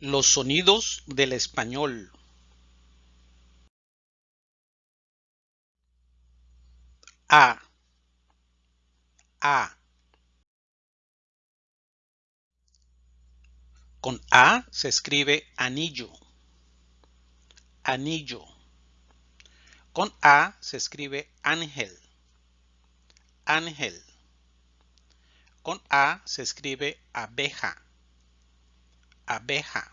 Los sonidos del español. A. A. Con A se escribe anillo. Anillo. Con A se escribe ángel. Ángel. Con A se escribe abeja. Abeja.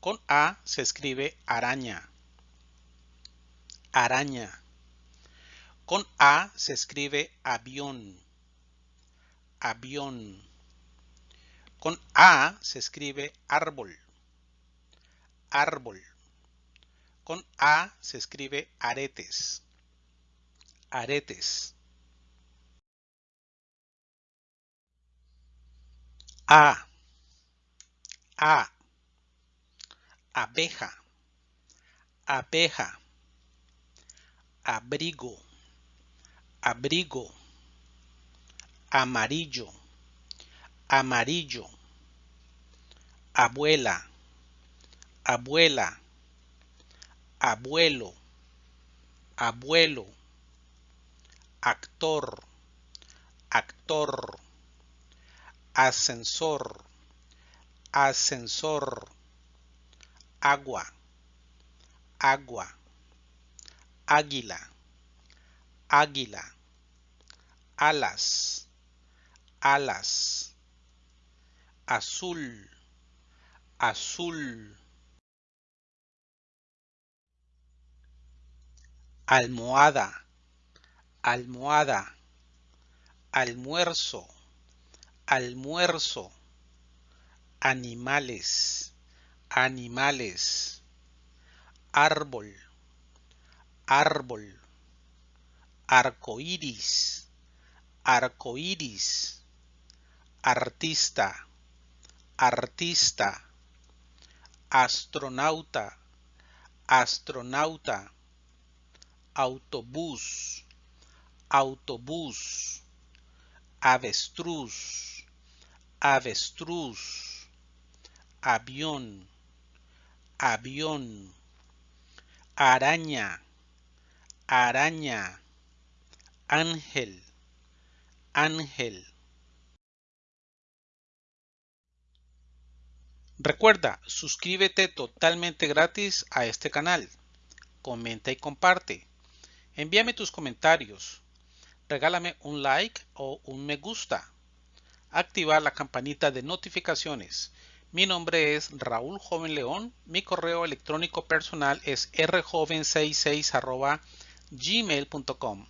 Con A se escribe araña. Araña. Con A se escribe avión. Avión. Con A se escribe árbol. Árbol. Con A se escribe aretes. Aretes. A. A. Abeja. Abeja. Abrigo. Abrigo. Amarillo. Amarillo. Abuela. Abuela. Abuelo. Abuelo. Actor. Actor ascensor, ascensor, agua, agua, águila, águila, alas, alas, azul, azul, almohada, almohada, almuerzo, almuerzo, animales, animales, árbol, árbol, arcoíris, arcoíris, artista, artista, astronauta, astronauta, autobús, autobús, avestruz, avestruz, avión, avión, araña, araña, ángel, ángel. Recuerda, suscríbete totalmente gratis a este canal. Comenta y comparte. Envíame tus comentarios. Regálame un like o un me gusta activar la campanita de notificaciones. Mi nombre es Raúl Joven León. Mi correo electrónico personal es rjoven66 gmail.com.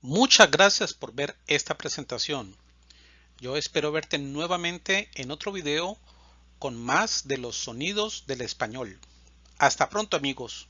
Muchas gracias por ver esta presentación. Yo espero verte nuevamente en otro video con más de los sonidos del español. Hasta pronto amigos.